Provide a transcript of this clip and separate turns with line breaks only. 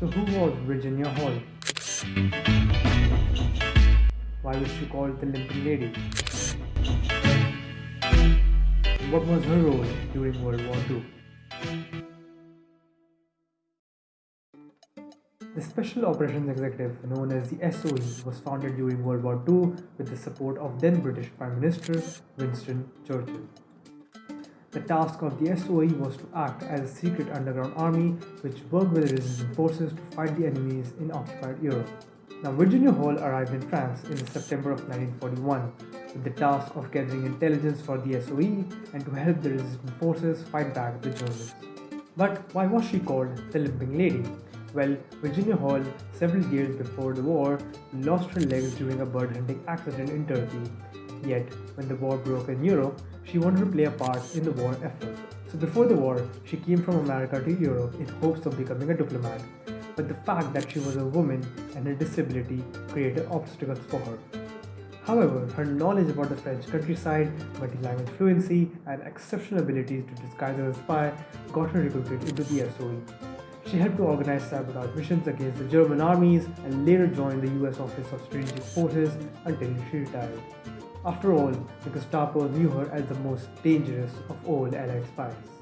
So who was Virginia Hall? Why was she called the Limping Lady? What was her role during World War II? The Special Operations Executive, known as the SOE, was founded during World War II with the support of then British Prime Minister Winston Churchill. The task of the SOE was to act as a secret underground army which worked with the resistance forces to fight the enemies in occupied Europe. Now, Virginia Hall arrived in France in September of 1941 with the task of gathering intelligence for the SOE and to help the resistance forces fight back the Germans. But why was she called the Limping Lady? Well, Virginia Hall, several years before the war, lost her legs during a bird hunting accident in Turkey. Yet, when the war broke in Europe, she wanted to play a part in the war effort. So before the war, she came from America to Europe in hopes of becoming a diplomat. But the fact that she was a woman and her disability created obstacles for her. However, her knowledge about the French countryside, multi-language fluency, and exceptional abilities to disguise as a spy got her recruited into the SOE. She helped to organize sabotage missions against the German armies and later joined the US Office of Strategic Forces until she retired. After all, the Gestapo knew her as the most dangerous of all Allied spies.